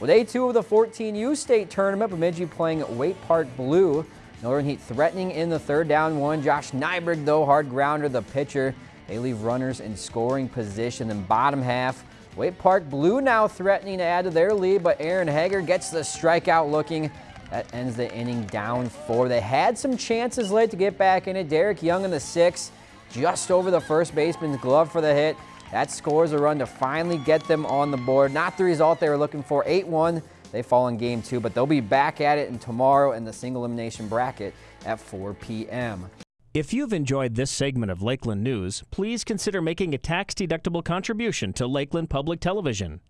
With A2 of the 14U state tournament, Bemidji playing Waite Park Blue. Northern Heat threatening in the third down one. Josh Nyberg, though, hard grounder, the pitcher. They leave runners in scoring position. In bottom half, Waite Park Blue now threatening to add to their lead, but Aaron Hager gets the strikeout looking. That ends the inning down four. They had some chances late to get back in it. Derek Young in the sixth, just over the first baseman's glove for the hit. That scores a run to finally get them on the board. Not the result they were looking for. 8-1. They fall in game two, but they'll be back at it in tomorrow in the single elimination bracket at 4 p.m. If you've enjoyed this segment of Lakeland News, please consider making a tax-deductible contribution to Lakeland Public Television.